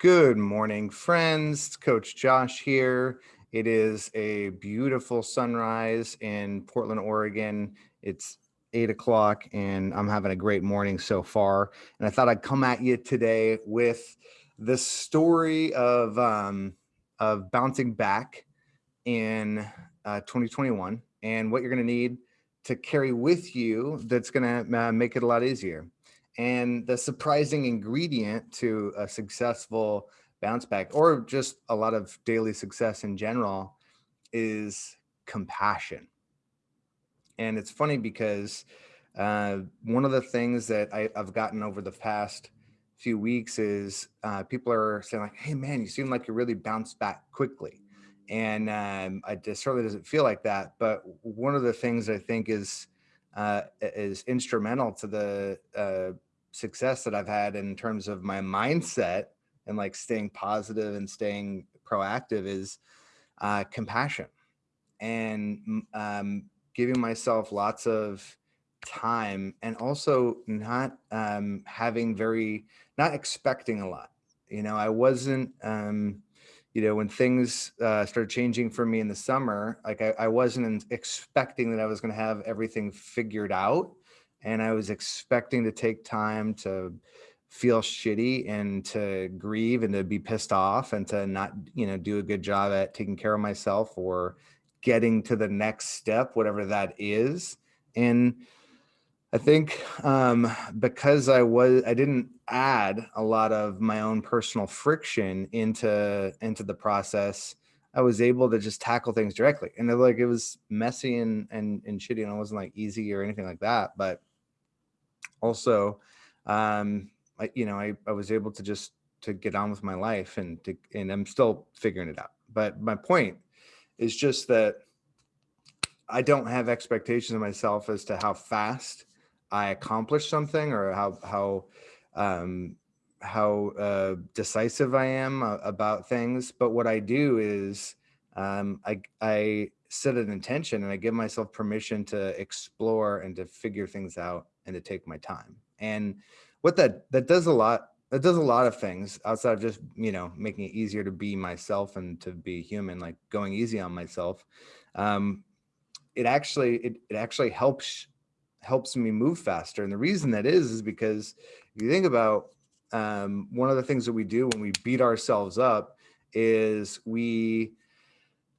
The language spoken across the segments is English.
Good morning, friends. Coach Josh here. It is a beautiful sunrise in Portland, Oregon. It's eight o'clock and I'm having a great morning so far. And I thought I'd come at you today with the story of, um, of bouncing back in uh, 2021 and what you're going to need to carry with you that's going to uh, make it a lot easier. And the surprising ingredient to a successful bounce back or just a lot of daily success in general is compassion. And it's funny because uh, one of the things that I, have gotten over the past few weeks is uh, people are saying like, hey man, you seem like you really bounced back quickly. And um, just certainly doesn't feel like that. But one of the things I think is uh, is instrumental to the uh, success that I've had in terms of my mindset and like staying positive and staying proactive is uh, compassion and um, giving myself lots of time and also not um, having very, not expecting a lot. You know, I wasn't, um, you know, when things uh, started changing for me in the summer, like I, I wasn't expecting that I was going to have everything figured out and I was expecting to take time to feel shitty and to grieve and to be pissed off and to not, you know, do a good job at taking care of myself or getting to the next step, whatever that is. And I think um, because I was, I didn't add a lot of my own personal friction into, into the process. I was able to just tackle things directly. And like, it was messy and, and, and shitty and it wasn't like easy or anything like that. But also, um, I, you know, I, I was able to just to get on with my life and to, and I'm still figuring it out. But my point is just that I don't have expectations of myself as to how fast I accomplish something or how, how, um, how uh, decisive I am uh, about things. But what I do is um, I, I set an intention and I give myself permission to explore and to figure things out and to take my time. And what that that does a lot that does a lot of things outside of just you know making it easier to be myself and to be human like going easy on myself um it actually it, it actually helps helps me move faster and the reason that is is because if you think about um one of the things that we do when we beat ourselves up is we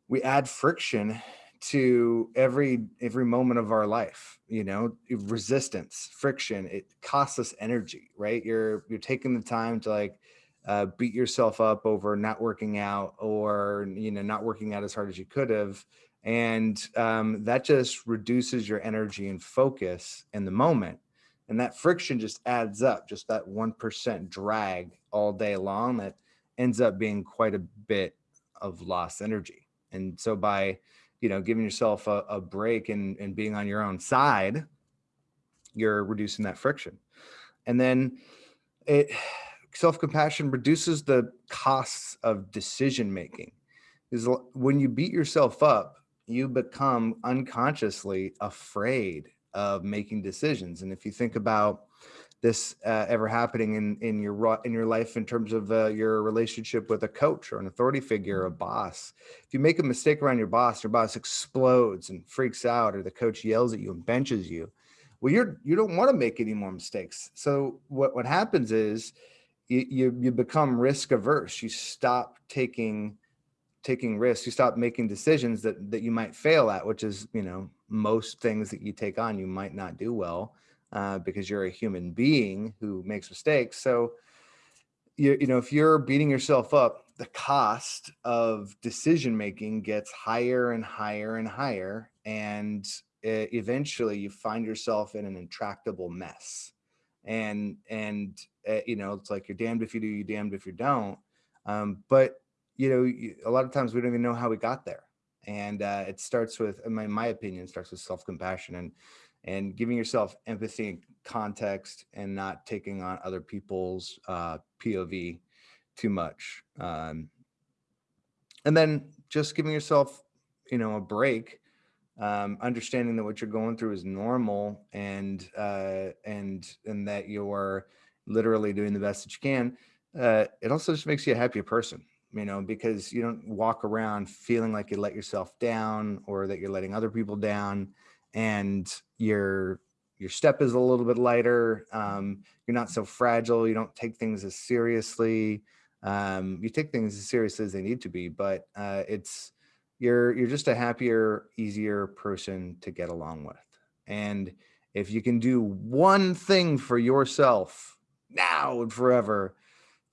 we add friction to every every moment of our life you know resistance friction it costs us energy right? You're you're taking the time to like uh, beat yourself up over not working out or you know not working out as hard as you could have and um, that just reduces your energy and focus in the moment and that friction just adds up just that one percent drag all day long that ends up being quite a bit of lost energy and so by you know, giving yourself a, a break and, and being on your own side, you're reducing that friction. And then it self-compassion reduces the costs of decision making. Is when you beat yourself up, you become unconsciously afraid of making decisions. And if you think about this uh, ever happening in in your in your life in terms of uh, your relationship with a coach or an authority figure, a boss. If you make a mistake around your boss, your boss explodes and freaks out, or the coach yells at you and benches you. Well, you're you don't want to make any more mistakes. So what what happens is you you, you become risk averse. You stop taking taking risks. You stop making decisions that that you might fail at, which is you know most things that you take on you might not do well uh, because you're a human being who makes mistakes. So, you, you know, if you're beating yourself up, the cost of decision making gets higher and higher and higher. And it, eventually you find yourself in an intractable mess. And, and uh, you know, it's like you're damned if you do, you're damned if you don't. Um, but, you know, a lot of times we don't even know how we got there. And uh, it starts with, in my, my opinion, starts with self-compassion. And and giving yourself empathy and context and not taking on other people's uh, POV too much. Um, and then just giving yourself, you know, a break, um, understanding that what you're going through is normal and, uh, and, and that you're literally doing the best that you can. uh, it also just makes you a happier person, you know, because you don't walk around feeling like you let yourself down or that you're letting other people down and your your step is a little bit lighter. Um, you're not so fragile. You don't take things as seriously. Um, you take things as seriously as they need to be, but uh, it's you're you're just a happier, easier person to get along with. And if you can do one thing for yourself now and forever,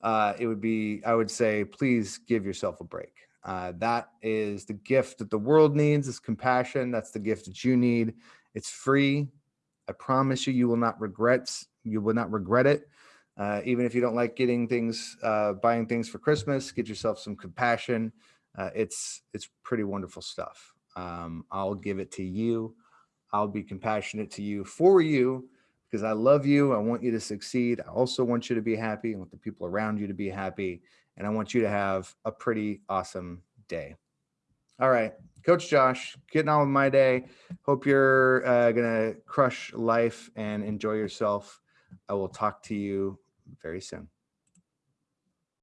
uh, it would be, I would say, please give yourself a break. Uh, that is the gift that the world needs is compassion. That's the gift that you need. It's free. I promise you, you will not regret, you will not regret it. Uh, even if you don't like getting things, uh, buying things for Christmas, get yourself some compassion. Uh, it's, it's pretty wonderful stuff. Um, I'll give it to you. I'll be compassionate to you for you because I love you. I want you to succeed. I also want you to be happy. I want the people around you to be happy. And I want you to have a pretty awesome day. All right, Coach Josh, getting on with my day. Hope you're uh, going to crush life and enjoy yourself. I will talk to you very soon.